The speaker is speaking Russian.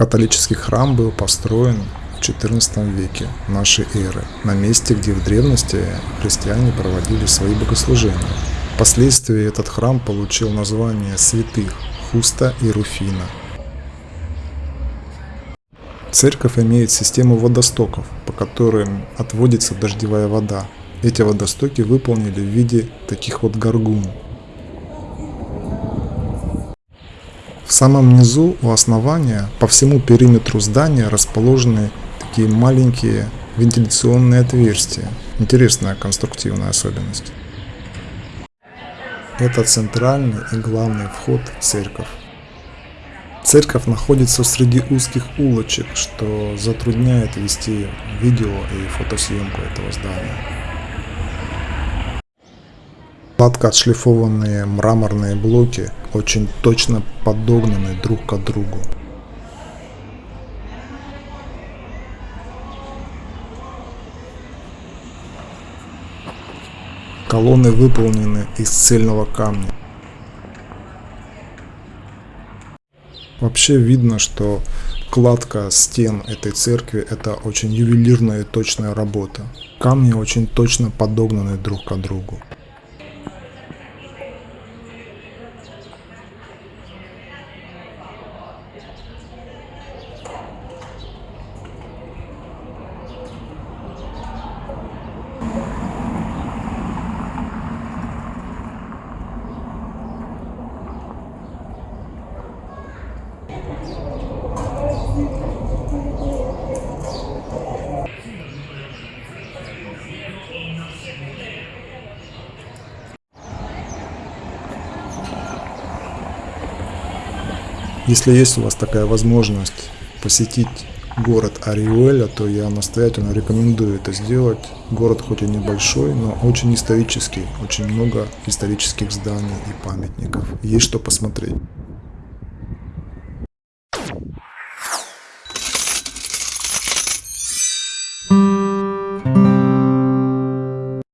Католический храм был построен в XIV веке нашей эры, на месте, где в древности христиане проводили свои богослужения. Впоследствии этот храм получил название святых Хуста и Руфина. Церковь имеет систему водостоков, по которым отводится дождевая вода. Эти водостоки выполнили в виде таких вот горгун. В самом низу у основания по всему периметру здания расположены такие маленькие вентиляционные отверстия. Интересная конструктивная особенность. Это центральный и главный вход в церковь. Церковь находится среди узких улочек, что затрудняет вести видео и фотосъемку этого здания. Гладко отшлифованные мраморные блоки очень точно подогнаны друг к другу. Колонны выполнены из цельного камня. Вообще видно, что кладка стен этой церкви это очень ювелирная и точная работа. Камни очень точно подогнаны друг к другу. Если есть у вас такая возможность посетить город Ариуэля, то я настоятельно рекомендую это сделать. Город хоть и небольшой, но очень исторический, очень много исторических зданий и памятников. Есть что посмотреть.